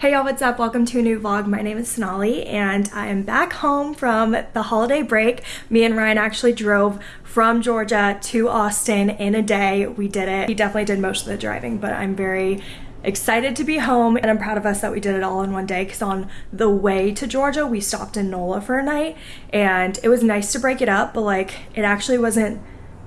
Hey y'all, what's up? Welcome to a new vlog. My name is Sonali and I am back home from the holiday break. Me and Ryan actually drove from Georgia to Austin in a day. We did it. He definitely did most of the driving, but I'm very excited to be home and I'm proud of us that we did it all in one day because on the way to Georgia we stopped in NOLA for a night and it was nice to break it up but like it actually wasn't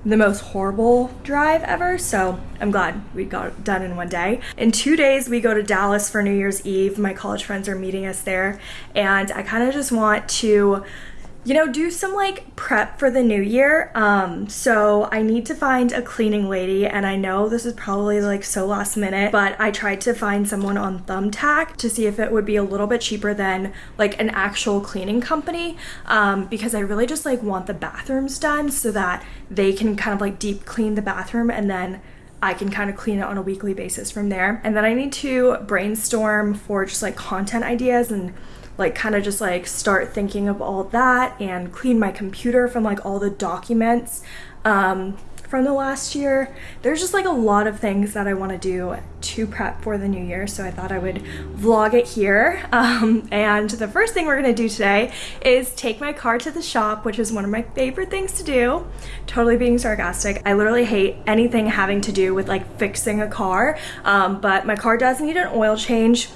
the most horrible drive ever, so I'm glad we got done in one day. In two days, we go to Dallas for New Year's Eve. My college friends are meeting us there, and I kind of just want to you know, do some like prep for the new year. Um, so I need to find a cleaning lady, and I know this is probably like so last minute, but I tried to find someone on Thumbtack to see if it would be a little bit cheaper than like an actual cleaning company um, because I really just like want the bathrooms done so that they can kind of like deep clean the bathroom and then I can kind of clean it on a weekly basis from there. And then I need to brainstorm for just like content ideas and like kind of just like start thinking of all that and clean my computer from like all the documents um, from the last year. There's just like a lot of things that I want to do to prep for the new year, so I thought I would vlog it here. Um, and the first thing we're going to do today is take my car to the shop, which is one of my favorite things to do. Totally being sarcastic. I literally hate anything having to do with like fixing a car, um, but my car does need an oil change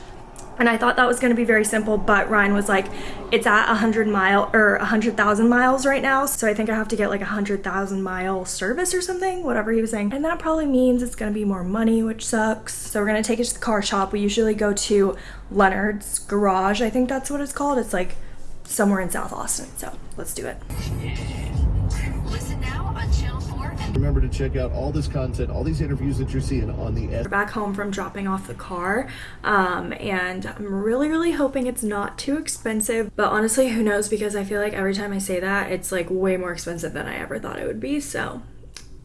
and I thought that was going to be very simple, but Ryan was like, it's at 100 mile or 100,000 miles right now. So I think I have to get like a 100,000 mile service or something, whatever he was saying. And that probably means it's going to be more money, which sucks. So we're going to take it to the car shop. We usually go to Leonard's Garage. I think that's what it's called. It's like somewhere in South Austin. So let's do it. Listen now on Channel 4 and Remember to check out all this content, all these interviews that you're seeing on the. We're back home from dropping off the car um, and I'm really really hoping it's not too expensive but honestly who knows because I feel like every time I say that it's like way more expensive than I ever thought it would be so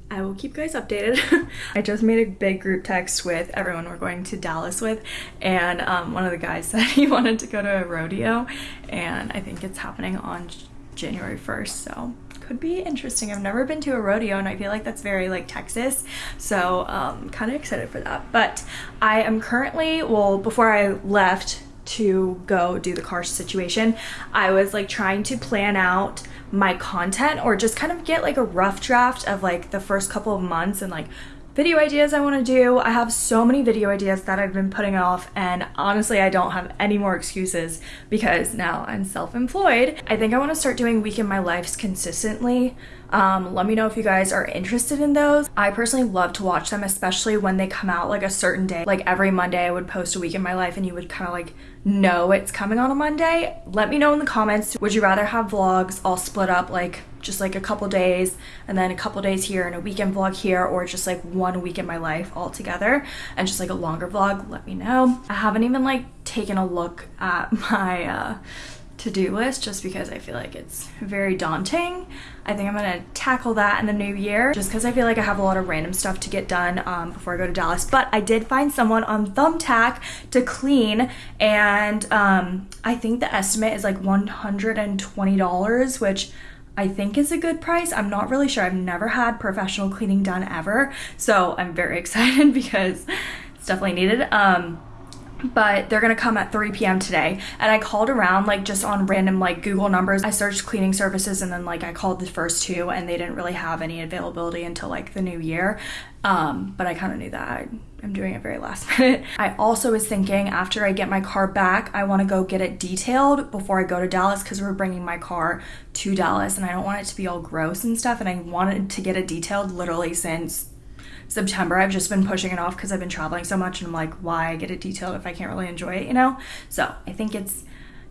I will keep you guys updated. I just made a big group text with everyone we're going to Dallas with and um, one of the guys said he wanted to go to a rodeo and I think it's happening on January 1st so could be interesting. I've never been to a rodeo and I feel like that's very like Texas. So um, kind of excited for that. But I am currently, well, before I left to go do the car situation, I was like trying to plan out my content or just kind of get like a rough draft of like the first couple of months and like video ideas I want to do. I have so many video ideas that I've been putting off and honestly I don't have any more excuses because now I'm self-employed. I think I want to start doing week in my lives consistently. Um, let me know if you guys are interested in those. I personally love to watch them, especially when they come out like a certain day. Like every Monday I would post a week in my life and you would kind of like know it's coming on a Monday. Let me know in the comments. Would you rather have vlogs all split up like just like a couple days and then a couple days here and a weekend vlog here or just like one week in my life all together and just like a longer vlog let me know i haven't even like taken a look at my uh to-do list just because I feel like it's very daunting. I think I'm gonna tackle that in the new year just because I feel like I have a lot of random stuff to get done um, before I go to Dallas. But I did find someone on Thumbtack to clean and um, I think the estimate is like $120, which I think is a good price. I'm not really sure. I've never had professional cleaning done ever. So I'm very excited because it's definitely needed. Um, but they're gonna come at 3 p.m. today. And I called around like just on random like Google numbers. I searched cleaning services and then like I called the first two and they didn't really have any availability until like the new year. Um, but I kind of knew that. I'm doing it very last minute. I also was thinking after I get my car back, I want to go get it detailed before I go to Dallas because we're bringing my car to Dallas and I don't want it to be all gross and stuff. And I wanted to get it detailed literally since September. I've just been pushing it off because I've been traveling so much and I'm like, why get it detailed if I can't really enjoy it, you know? So I think it's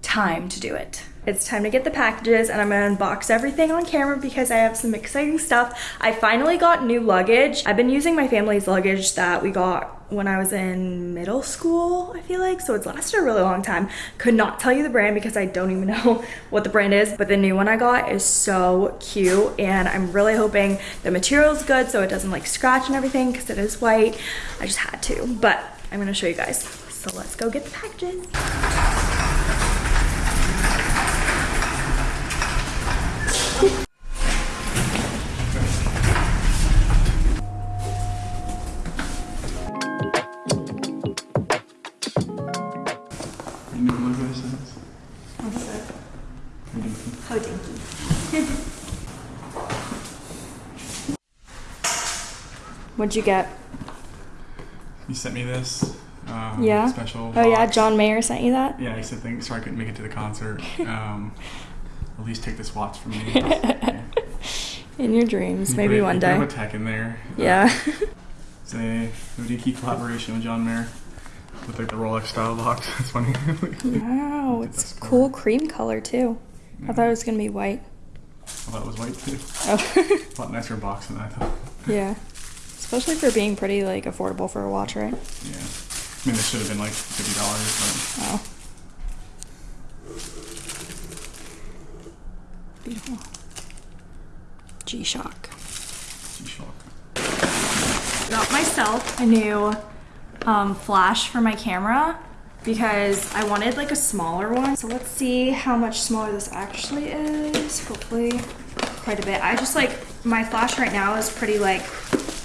time to do it. It's time to get the packages and I'm gonna unbox everything on camera because I have some exciting stuff. I finally got new luggage. I've been using my family's luggage that we got when I was in middle school, I feel like. So it's lasted a really long time. Could not tell you the brand because I don't even know what the brand is, but the new one I got is so cute and I'm really hoping the material is good so it doesn't like scratch and everything because it is white. I just had to, but I'm gonna show you guys. So let's go get the packages. What'd you get? You sent me this. Um, Yeah. Special. Oh yeah. John Mayer sent you that. Yeah, he said thanks. Sorry I couldn't make it to the concert. Um, at least take this watch from me. Yeah. In your dreams, You maybe put- one day. Put a tech in there. Yeah. It's a Hodinkee collaboration with John Mayer with like the Rolex style box. That's funny. wow, it's cool cream color too. I thought it was gonna be white. I thought it was white too. Oh, A lot nicer box than I thought. yeah. Especially for being pretty like affordable for a watch, right? Yeah. I mean, this should have been like fifty dollars, Wow. Beautiful. G-Shock. G-Shock. got myself a new um, flash for my camera because I wanted like a smaller one. So let's see how much smaller this actually is. Hopefully quite a bit. I just like, my flash right now is pretty like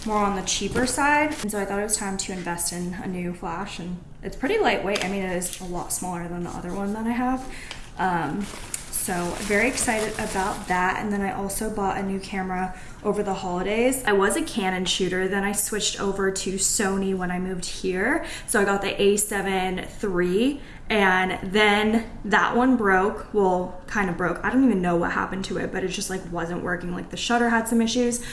more on the cheaper side. And so I thought it was time to invest in a new flash and it's pretty lightweight. I mean, it is a lot smaller than the other one that I have. Um, so very excited about that. And then I also bought a new camera over the holidays. I was a Canon shooter, then I switched over to Sony when I moved here. So I got the A7 III and then that one broke. Well, kind of broke. I don't even know what happened to it, but it just like wasn't working. Like the shutter had some issues.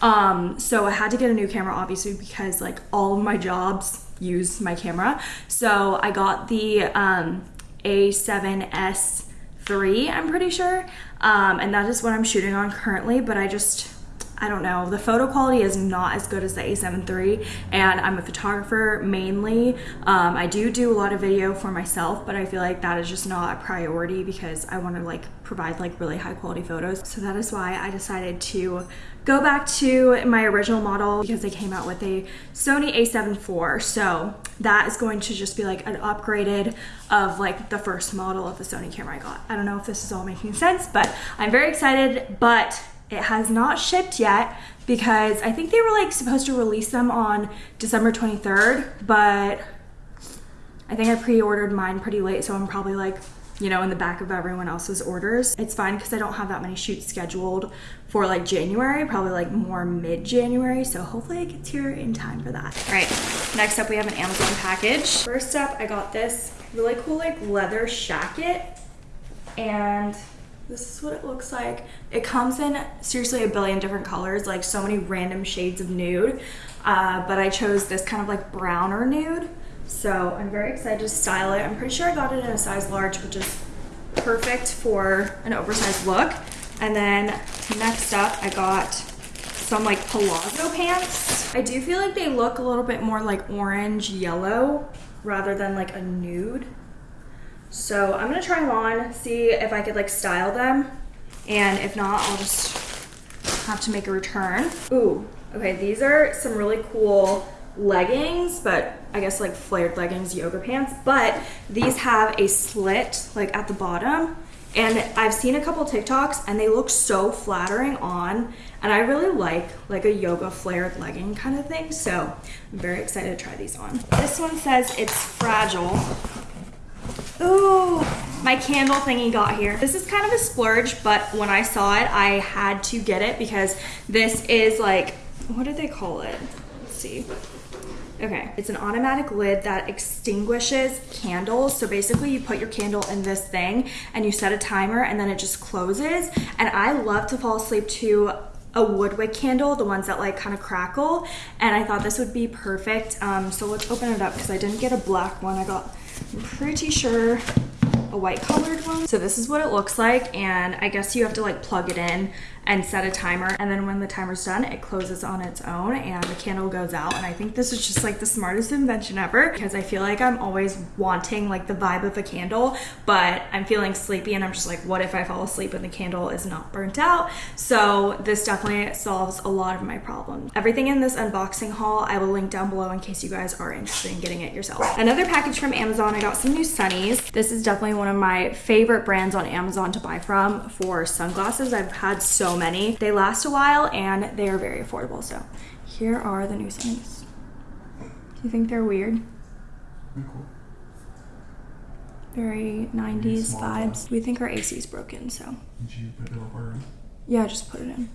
Um, so I had to get a new camera obviously because like all of my jobs use my camera. So I got the um, A7S three, I'm pretty sure. Um, and that is what I'm shooting on currently, but I just, I don't know. The photo quality is not as good as the A7 III, and I'm a photographer mainly. Um, I do do a lot of video for myself, but I feel like that is just not a priority because I want to like provide like really high quality photos. So that is why I decided to go back to my original model because they came out with a Sony a7 IV. So that is going to just be like an upgraded of like the first model of the Sony camera I got. I don't know if this is all making sense, but I'm very excited, but it has not shipped yet because I think they were like supposed to release them on December 23rd, but I think I pre-ordered mine pretty late, so I'm probably like, you know, in the back of everyone else's orders. It's fine because I don't have that many shoots scheduled for like January, probably like more mid-January, so hopefully it gets here in time for that. All right, next up we have an Amazon package. First up, I got this really cool like leather shacket, and this is what it looks like. It comes in seriously a billion different colors, like so many random shades of nude. Uh, but I chose this kind of like browner nude. So I'm very excited to style it. I'm pretty sure I got it in a size large, which is perfect for an oversized look. And then next up, I got some like palazzo pants. I do feel like they look a little bit more like orange yellow rather than like a nude. So I'm gonna try them on, see if I could like style them. And if not, I'll just have to make a return. Ooh, okay, these are some really cool leggings, but I guess like flared leggings, yoga pants. But these have a slit like at the bottom. And I've seen a couple TikToks and they look so flattering on. And I really like like a yoga flared legging kind of thing. So I'm very excited to try these on. This one says it's fragile. Ooh, my candle thingy got here. This is kind of a splurge, but when I saw it, I had to get it because this is like, what do they call it? Let's see. Okay, it's an automatic lid that extinguishes candles. So basically you put your candle in this thing and you set a timer and then it just closes. And I love to fall asleep to a woodwick candle, the ones that like kind of crackle. And I thought this would be perfect. Um, so let's open it up because I didn't get a black one. I got, I'm pretty sure a white colored one. So this is what it looks like and I guess you have to like plug it in and set a timer and then when the timer's done it closes on its own and the candle goes out and I think this is just like the smartest invention ever because I feel like I'm always wanting like the vibe of a candle but I'm feeling sleepy and I'm just like what if I fall asleep and the candle is not burnt out so this definitely solves a lot of my problems. Everything in this unboxing haul I will link down below in case you guys are interested in getting it yourself. Another package from Amazon I got some new sunnies. This is definitely one of my favorite brands on Amazon to buy from for sunglasses. I've had so many. They last a while and they are very affordable. So here are the new sunnies. Do you think they're weird? Very cool. very 90s Small vibes. We think our AC is broken, so Did you put in? yeah, just put it in.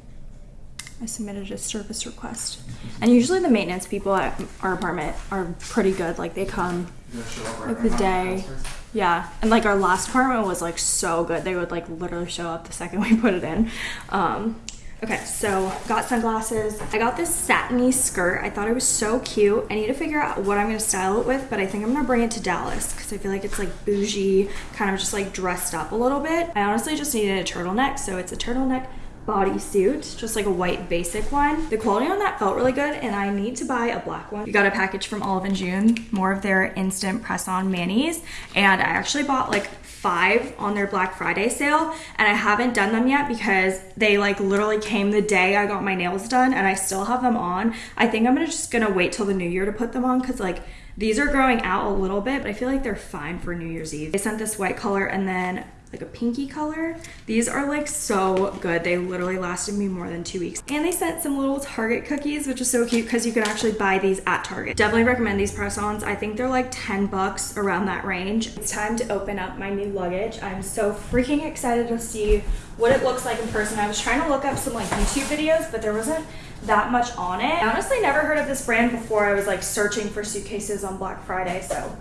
I submitted a service request. And usually the maintenance people at our apartment are pretty good. Like they come You gotta show up right like the day. Yeah. And like our last apartment was like so good. They would like literally show up the second we put it in. Um Okay, so got sunglasses. I got this satiny skirt. I thought it was so cute. I need to figure out what I'm gonna style it with, but I think I'm gonna bring it to Dallas because I feel like it's like bougie, kind of just like dressed up a little bit. I honestly just needed a turtleneck, so it's a turtleneck bodysuit, just like a white basic one. The quality on that felt really good, and I need to buy a black one. We got a package from Olive and June, more of their instant press-on manis, and I actually bought like five on their Black Friday sale, and I haven't done them yet because they like literally came the day I got my nails done, and I still have them on. I think I'm gonna just gonna wait till the new year to put them on because like these are growing out a little bit, but I feel like they're fine for New Year's Eve. They sent this white color and then like a pinky color. These are like so good. They literally lasted me more than two weeks. And they sent some little Target cookies, which is so cute because you can actually buy these at Target. Definitely recommend these press-ons. I think they're like 10 bucks around that range. It's time to open up my new luggage. I'm so freaking excited to see what it looks like in person. I was trying to look up some like YouTube videos, but there wasn't that much on it. I honestly never heard of this brand before I was like searching for suitcases on Black Friday, so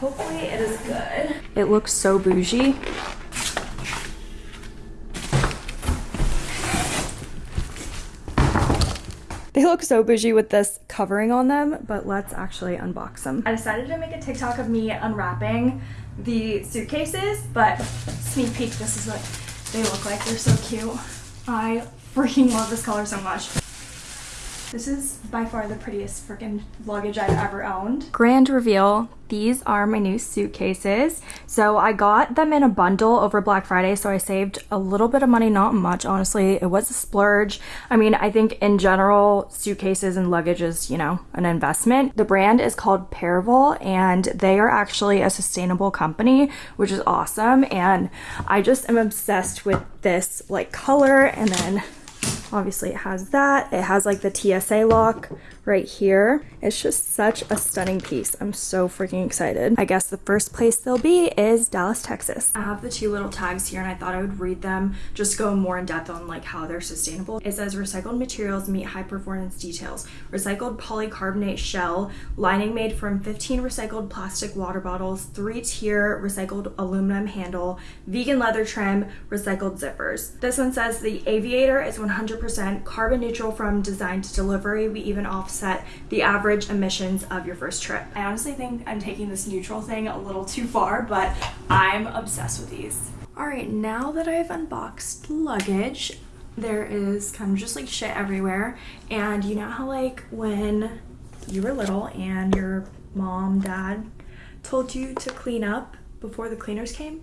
hopefully it is good. It looks so bougie. They look so bougie with this covering on them, but let's actually unbox them. I decided to make a TikTok of me unwrapping the suitcases, but sneak peek, this is what they look like. They're so cute. I freaking love this color so much. This is by far the prettiest freaking luggage I've ever owned. Grand reveal. These are my new suitcases. So I got them in a bundle over Black Friday, so I saved a little bit of money, not much, honestly. It was a splurge. I mean, I think in general, suitcases and luggage is, you know, an investment. The brand is called Paravel, and they are actually a sustainable company, which is awesome. And I just am obsessed with this like color and then obviously it has that. It has like the tsa lock right here it's just such a stunning piece. I'm so freaking excited. I guess the first place they'll be is dallas texas. I have the two little tags here and i thought i would read them just go more in depth on like how they're sustainable. It says recycled materials meet high performance details. Recycled polycarbonate shell lining made from 15 recycled plastic water bottles three tier recycled aluminum handle vegan leather trim recycled zippers. This one says the aviator is 100% carbon neutral from design to delivery. We even offset the average emissions of your first trip. I honestly think I'm taking this neutral thing a little too far, but I'm obsessed with these. All right, now that I've unboxed luggage, there is kind of just like shit everywhere. And you know how like when you were little and your mom, dad told you to clean up before the cleaners came?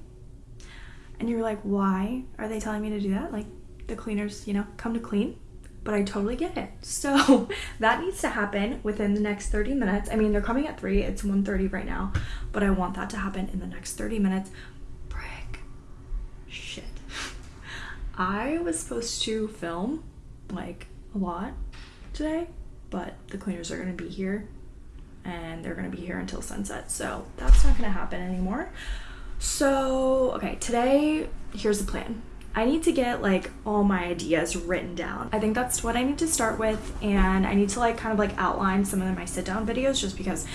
And you were like, why are they telling me to do that? Like the cleaners, you know, come to clean. But I totally get it. So that needs to happen within the next 30 minutes. I mean, they're coming at 3. It's 1.30 right now. But I want that to happen in the next 30 minutes. Frick. Shit. I was supposed to film like a lot today, but the cleaners are going to be here and they're going to be here until sunset. So that's not going to happen anymore. So, okay, today, here's the plan. I need to get like all my ideas written down. I think that's what I need to start with, and I need to like kind of like outline some of my sit down videos just because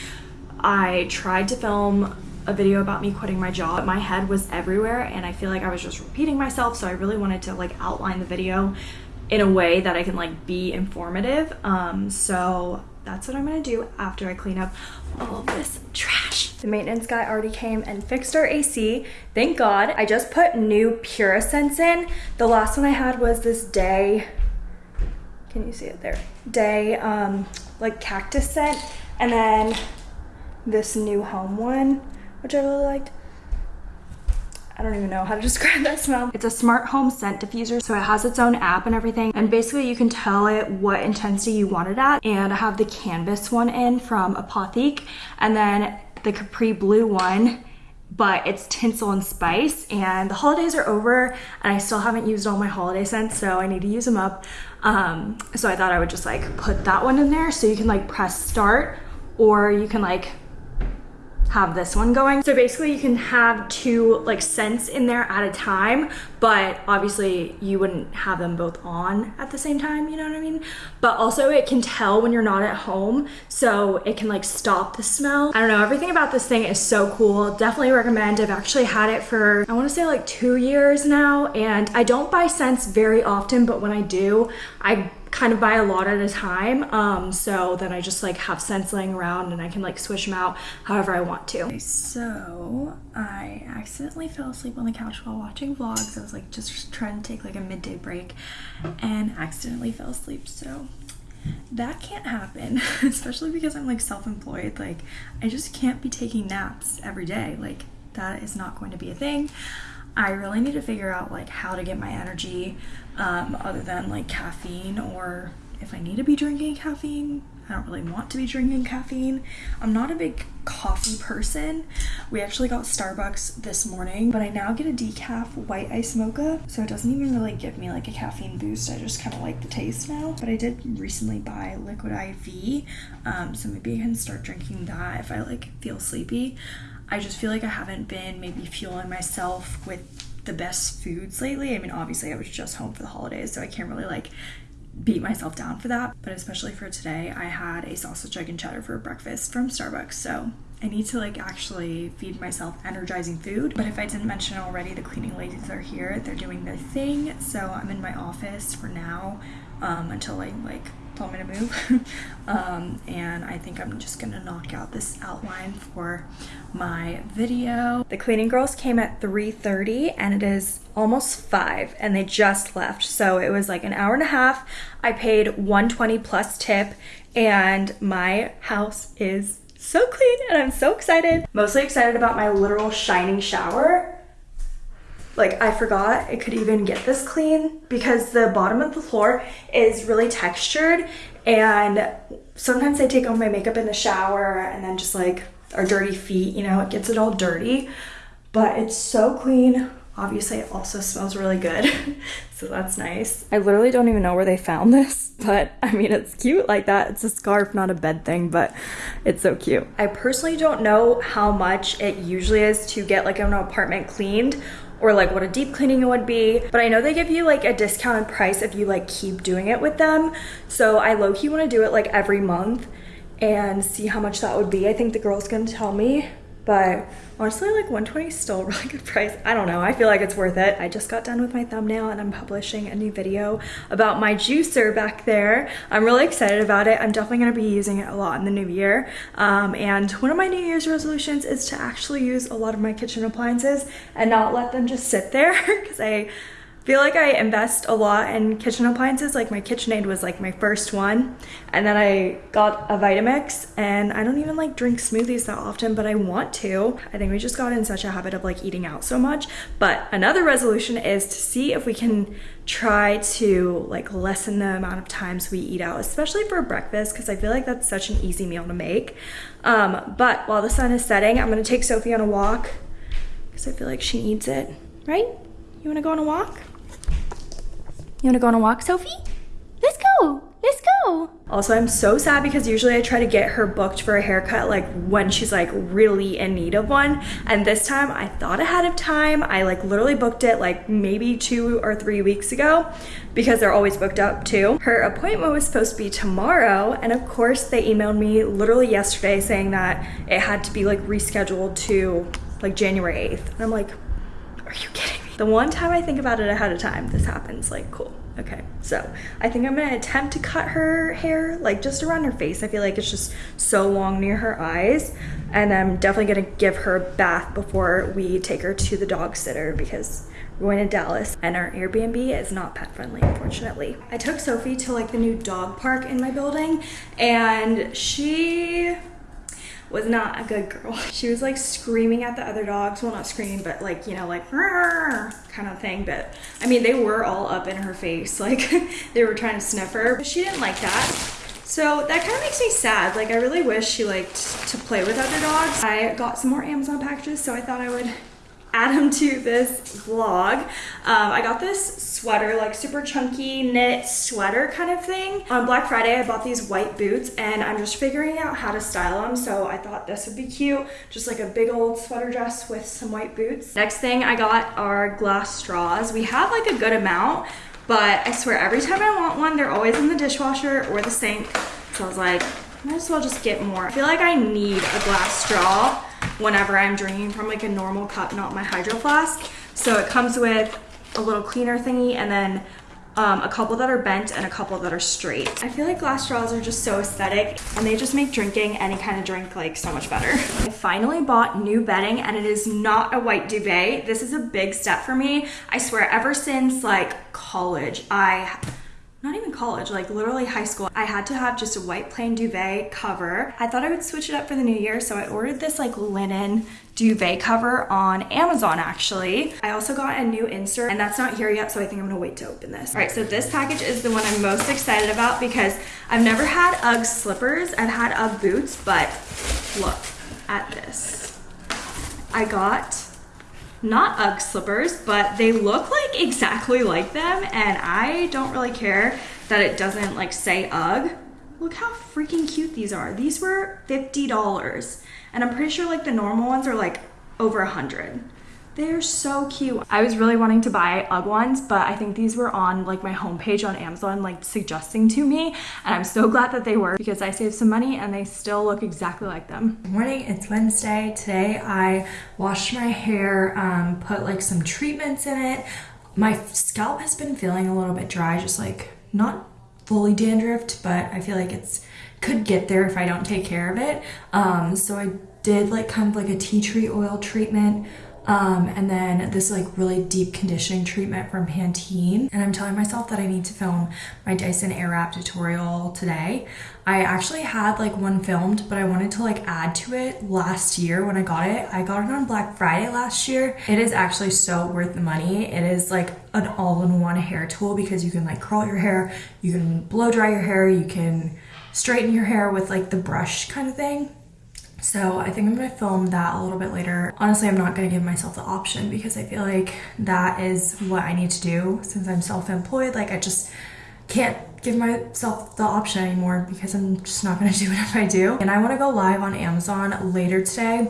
I tried to film a video about me quitting my job. My head was everywhere, and I feel like I was just repeating myself, so I really wanted to like outline the video in a way that I can like be informative. Um, so that's what I'm gonna do after I clean up all of this trash. The maintenance guy already came and fixed our AC. Thank God. I just put new Pura scents in. The last one I had was this day, can you see it there? Day, um, like cactus scent. And then this new home one, which I really liked. I don't even know how to describe that smell. It's a smart home scent diffuser, so it has its own app and everything. And basically you can tell it what intensity you want it at. And I have the canvas one in from Apotheke. And then the Capri Blue one but it's tinsel and spice and the holidays are over and I still haven't used all my holiday scents so I need to use them up um, so I thought I would just like put that one in there so you can like press start or you can like have this one going. So basically you can have two like scents in there at a time, but obviously you wouldn't have them both on at the same time, you know what I mean? But also it can tell when you're not at home, so it can like stop the smell. I don't know, everything about this thing is so cool. Definitely recommend. I've actually had it for, I wanna say like two years now, and I don't buy scents very often, but when I do, I kind of buy a lot at a time um, so then I just like have scents laying around and I can like switch them out however I want to. Okay, so I accidentally fell asleep on the couch while watching vlogs. I was like just trying to take like a midday break and accidentally fell asleep so that can't happen especially because I'm like self-employed like I just can't be taking naps every day like that is not going to be a thing. I really need to figure out like how to get my energy um, other than like caffeine or if I need to be drinking caffeine. I don't really want to be drinking caffeine. I'm not a big coffee person. We actually got Starbucks this morning, but I now get a decaf white ice mocha, so it doesn't even really give me like a caffeine boost. I just kind of like the taste now. But I did recently buy liquid IV, um, so maybe I can start drinking that if I like feel sleepy. I just feel like I haven't been maybe fueling myself with the best foods lately. I mean, obviously, I was just home for the holidays, so I can't really like beat myself down for that. But especially for today, I had a sausage, egg, and cheddar for breakfast from Starbucks, so I need to like actually feed myself energizing food. But if I didn't mention already, the cleaning ladies are here. They're doing their thing, so I'm in my office for now um, until I like told me to move. um, and I think I'm just gonna knock out this outline for my video. The cleaning girls came at 3.30 and it is almost five and they just left. So it was like an hour and a half. I paid 120 plus tip and my house is so clean and I'm so excited. Mostly excited about my literal shining shower like I forgot it could even get this clean because the bottom of the floor is really textured and sometimes I take off my makeup in the shower and then just like our dirty feet, you know, it gets it all dirty. But it's so clean. Obviously, it also smells really good, so that's nice. I literally don't even know where they found this, but I mean, it's cute like that. It's a scarf, not a bed thing, but it's so cute. I personally don't know how much it usually is to get like an apartment cleaned or like what a deep cleaning would be. But I know they give you like a discounted price if you like keep doing it with them. So I low-key wanna do it like every month and see how much that would be. I think the girl's gonna tell me but honestly like 120 is still a really good price. I don't know. I feel like it's worth it. I just got done with my thumbnail and i'm publishing a new video about my juicer back there. I'm really excited about it. I'm definitely going to be using it a lot in the new year. Um, and one of my new year's resolutions is to actually use a lot of my kitchen appliances and not let them just sit there because i feel like I invest a lot in kitchen appliances. Like my KitchenAid was like my first one. And then I got a Vitamix and I don't even like drink smoothies that often, but I want to. I think we just got in such a habit of like eating out so much. But another resolution is to see if we can try to like lessen the amount of times we eat out, especially for breakfast, because I feel like that's such an easy meal to make. Um, but while the sun is setting, I'm gonna take Sophie on a walk because I feel like she needs it, right? You wanna go on a walk? You wanna go on a walk, Sophie? Let's go, let's go. Also, I'm so sad because usually I try to get her booked for a haircut like when she's like really in need of one. And this time I thought ahead of time. I like literally booked it like maybe two or three weeks ago because they're always booked up too. Her appointment was supposed to be tomorrow. And of course they emailed me literally yesterday saying that it had to be like rescheduled to like January 8th. And I'm like, are you kidding me? The one time I think about it ahead of time, this happens. Like, cool. Okay, so I think I'm gonna attempt to cut her hair, like just around her face. I feel like it's just so long near her eyes. And I'm definitely gonna give her a bath before we take her to the dog sitter because we're going to Dallas and our Airbnb is not pet friendly, unfortunately. I took Sophie to like the new dog park in my building and she was not a good girl. She was like screaming at the other dogs. Well, not screaming, but like, you know, like kind of thing. But I mean, they were all up in her face. Like they were trying to sniff her, but she didn't like that. So that kind of makes me sad. Like I really wish she liked to play with other dogs. I got some more Amazon packages, so I thought I would add them to this vlog. Um, I got this sweater, like super chunky knit sweater kind of thing. On Black Friday, I bought these white boots and I'm just figuring out how to style them. So I thought this would be cute. Just like a big old sweater dress with some white boots. Next thing I got are glass straws. We have like a good amount, but I swear every time I want one, they're always in the dishwasher or the sink. So I was like, might as well just get more. I feel like I need a glass straw whenever I'm drinking from like a normal cup, not my hydro flask. So it comes with a little cleaner thingy and then um, a couple that are bent and a couple that are straight. I feel like glass straws are just so aesthetic and they just make drinking any kind of drink like so much better. I finally bought new bedding and it is not a white duvet. This is a big step for me. I swear ever since like college, I not even college, like literally high school, I had to have just a white plain duvet cover. I thought I would switch it up for the new year, so I ordered this like linen duvet cover on Amazon actually. I also got a new insert and that's not here yet, so I think I'm gonna wait to open this. All right, so this package is the one I'm most excited about because I've never had UGG slippers. I've had UGG boots, but look at this. I got not UGG slippers, but they look like exactly like them and I don't really care that it doesn't like say UGG. Look how freaking cute these are. These were $50 and I'm pretty sure like the normal ones are like over a 100 they're so cute. I was really wanting to buy UGG ones, but I think these were on like my homepage on Amazon, like suggesting to me. And I'm so glad that they were because I saved some money and they still look exactly like them. Good morning, it's Wednesday. Today I washed my hair, um, put like some treatments in it. My scalp has been feeling a little bit dry, just like not fully dandruffed, but I feel like it's could get there if I don't take care of it. Um, so I did like kind of like a tea tree oil treatment um, and then this like really deep conditioning treatment from Pantene. And I'm telling myself that I need to film my Dyson Airwrap tutorial today. I actually had like one filmed, but I wanted to like add to it last year when I got it. I got it on Black Friday last year. It is actually so worth the money. It is like an all-in-one hair tool because you can like curl your hair, you can blow dry your hair, you can straighten your hair with like the brush kind of thing. So I think I'm gonna film that a little bit later. Honestly, I'm not gonna give myself the option because I feel like that is what I need to do since I'm self-employed. Like I just can't give myself the option anymore because I'm just not gonna do it if I do. And I wanna go live on Amazon later today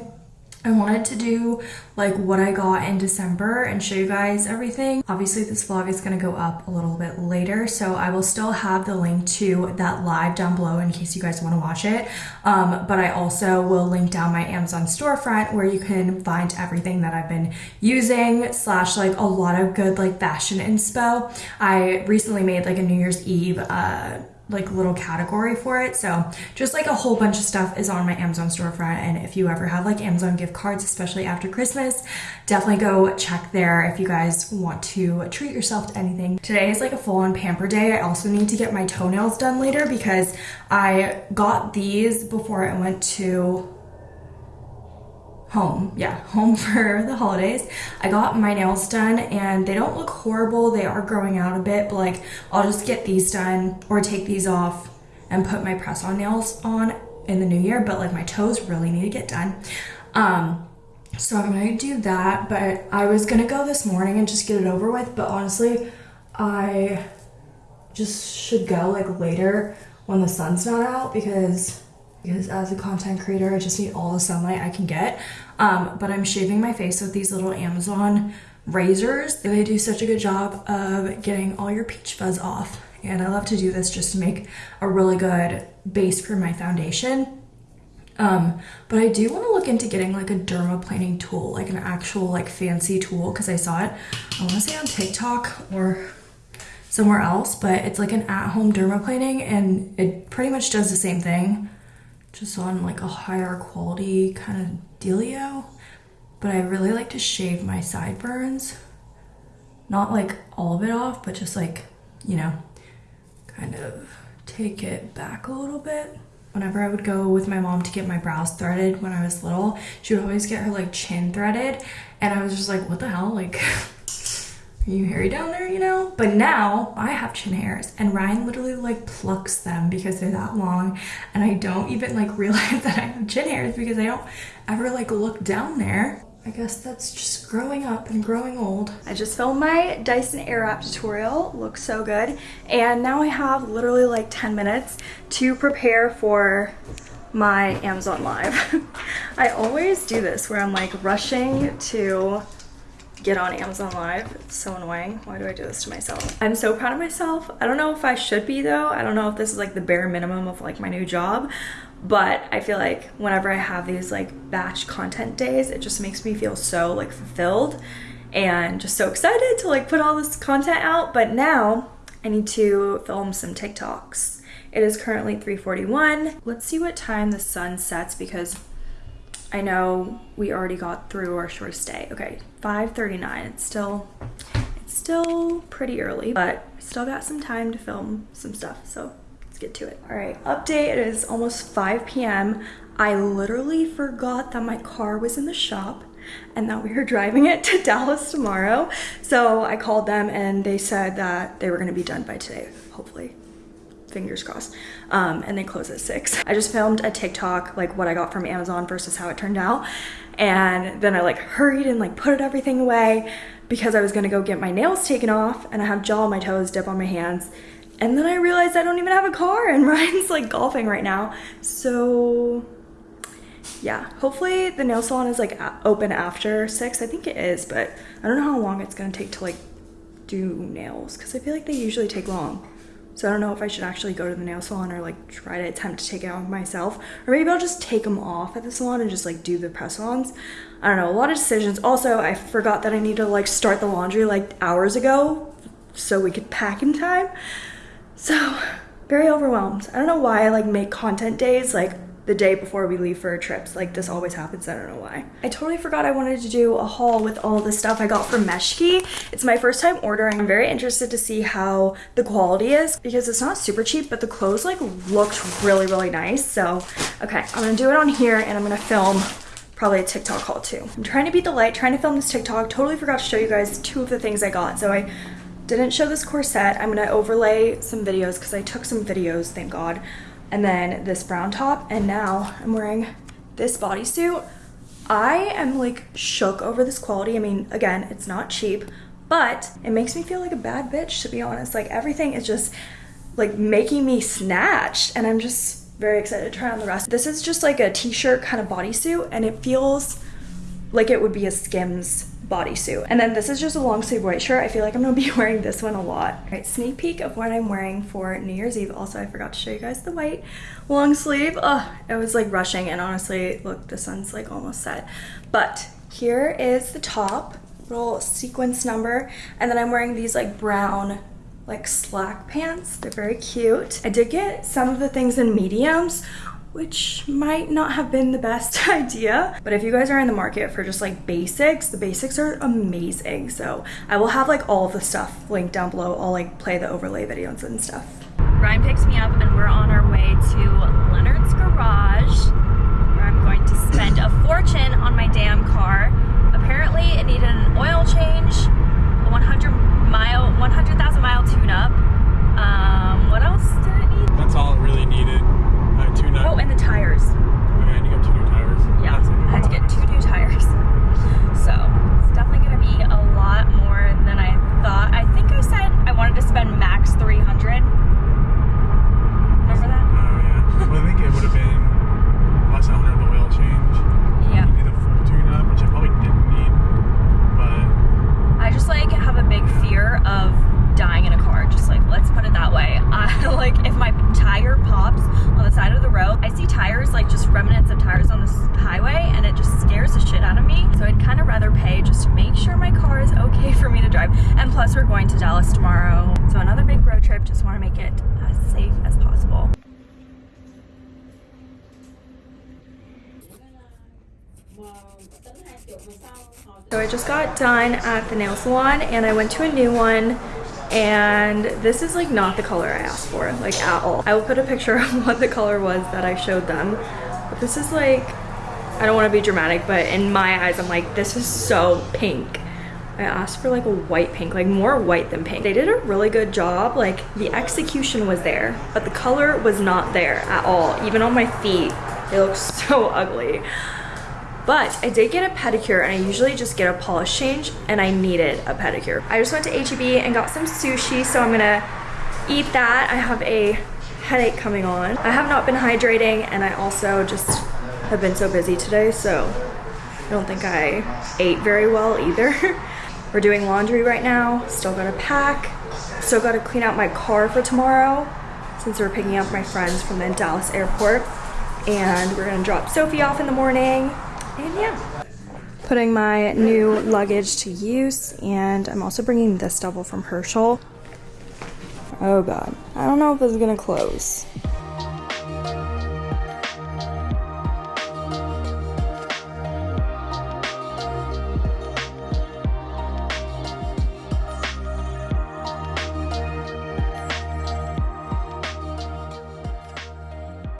I wanted to do like what I got in December and show you guys everything. Obviously this vlog is going to go up a little bit later so I will still have the link to that live down below in case you guys want to watch it. Um, but I also will link down my Amazon storefront where you can find everything that I've been using slash like a lot of good like fashion inspo. I recently made like a New Year's Eve uh, like a little category for it. So just like a whole bunch of stuff is on my Amazon storefront. And if you ever have like Amazon gift cards, especially after Christmas, definitely go check there if you guys want to treat yourself to anything. Today is like a full on pamper day. I also need to get my toenails done later because I got these before I went to home. Yeah home for the holidays. I got my nails done and they don't look horrible. They are growing out a bit but like i'll just get these done or take these off and put my press on nails on in the new year but like my toes really need to get done. Um so i'm gonna do that but i was gonna go this morning and just get it over with but honestly i just should go like later when the sun's not out because because as a content creator, I just need all the sunlight I can get. Um, but I'm shaving my face with these little Amazon razors. They do such a good job of getting all your peach fuzz off. And I love to do this just to make a really good base for my foundation. Um, but I do want to look into getting like a dermaplaning tool, like an actual like fancy tool because I saw it, I want to say on TikTok or somewhere else, but it's like an at-home dermaplaning and it pretty much does the same thing just on like a higher quality kind of dealio. But I really like to shave my sideburns. Not like all of it off, but just like, you know, kind of take it back a little bit. Whenever I would go with my mom to get my brows threaded when I was little, she would always get her like chin threaded. And I was just like, what the hell? Like, you hairy down there, you know? But now I have chin hairs and Ryan literally like plucks them because they're that long and I don't even like realize that I have chin hairs because I don't ever like look down there. I guess that's just growing up and growing old. I just filmed my Dyson Airwrap tutorial. Looks so good. And now I have literally like 10 minutes to prepare for my Amazon Live. I always do this where I'm like rushing to get on Amazon Live. It's so annoying. Why do I do this to myself? I'm so proud of myself. I don't know if I should be though. I don't know if this is like the bare minimum of like my new job, but I feel like whenever I have these like batch content days, it just makes me feel so like fulfilled and just so excited to like put all this content out. But now I need to film some TikToks. It is currently 3:41. Let's see what time the sun sets because I know we already got through our shortest day. Okay, 5:39. It's still it's still pretty early, but still got some time to film some stuff. So let's get to it. All right, update. It is almost 5 p.m. I literally forgot that my car was in the shop and that we were driving it to Dallas tomorrow. So I called them and they said that they were to be done by today, hopefully fingers crossed. Um, and they close at six. I just filmed a TikTok, like what I got from Amazon versus how it turned out. And then I like hurried and like put everything away because I was gonna go get my nails taken off and I have gel on my toes, dip on my hands. And then I realized I don't even have a car and Ryan's like golfing right now. So yeah, hopefully the nail salon is like open after six. I think it is, but I don't know how long it's gonna take to like do nails because I feel like they usually take long. So I don't know if I should actually go to the nail salon or like try to attempt to take it off myself. Or maybe I'll just take them off at the salon and just like do the press-ons. I don't know, a lot of decisions. Also, I forgot that I need to like start the laundry like hours ago so we could pack in time. So very overwhelmed. I don't know why I like make content days like the day before we leave for our trips. Like this always happens, I don't know why. I totally forgot I wanted to do a haul with all the stuff I got from Meshki. It's my first time ordering. I'm very interested to see how the quality is because it's not super cheap, but the clothes like looked really, really nice. So, okay, I'm gonna do it on here and I'm gonna film probably a TikTok haul too. I'm trying to beat the light, trying to film this TikTok. Totally forgot to show you guys two of the things I got. So I didn't show this corset. I'm gonna overlay some videos because I took some videos, thank God and then this brown top and now I'm wearing this bodysuit. I am like shook over this quality. I mean, again, it's not cheap, but it makes me feel like a bad bitch to be honest. Like everything is just like making me snatched and I'm just very excited to try on the rest. This is just like a t-shirt kind of bodysuit and it feels like it would be a Skims bodysuit. And then this is just a long sleeve white shirt. I feel like I'm gonna be wearing this one a lot. All right, sneak peek of what I'm wearing for New Year's Eve. Also, I forgot to show you guys the white long sleeve. Ugh, I was like rushing and honestly, look, the sun's like almost set. But here is the top, little sequence number. And then I'm wearing these like brown like slack pants. They're very cute. I did get some of the things in mediums, which might not have been the best idea. But if you guys are in the market for just like basics, the basics are amazing. So I will have like all of the stuff linked down below. I'll like play the overlay videos and stuff. Ryan picks me up and we're on our way to Leonard's Garage where I'm going to spend a fortune on my damn car. Apparently it needed an oil change, a 100 mile, 100,000 mile tune up. Um, what else did it need? That's all it really needed. Oh, and the tires. Okay, and you got two new tires. Yeah, I had to get two new tires. So it's definitely gonna be a lot more than I thought. I think I said I wanted to spend max 300. Remember that? Oh yeah. well, I think it would have been less than 100 the oil change. Yeah. You need a full tune-up, which I probably didn't need, but I just like have a big fear of dying in a car. Just like, let's put it that way. I like if my tire pops on the side of the road, I see tires like just remnants of tires on the highway and it just scares the shit out of me. So I'd kind of rather pay just to make sure my car is okay for me to drive. And plus we're going to Dallas tomorrow. So another big road trip, just want to make it as safe as possible. So I just got done at the nail salon and I went to a new one and this is like not the color I asked for like at all. I will put a picture of what the color was that I showed them but this is like I don't want to be dramatic but in my eyes I'm like this is so pink. I asked for like a white pink, like more white than pink. They did a really good job. Like the execution was there, but the color was not there at all. Even on my feet, they look so ugly. But I did get a pedicure and I usually just get a polish change and I needed a pedicure. I just went to HEB and got some sushi so I'm gonna eat that. I have a headache coming on. I have not been hydrating and I also just have been so busy today so I don't think I ate very well either. We're doing laundry right now, still gotta pack, still gotta clean out my car for tomorrow since we're picking up my friends from the Dallas airport. And we're gonna drop Sophie off in the morning, and yeah. Putting my new luggage to use, and I'm also bringing this double from Herschel. Oh god, I don't know if this is gonna close.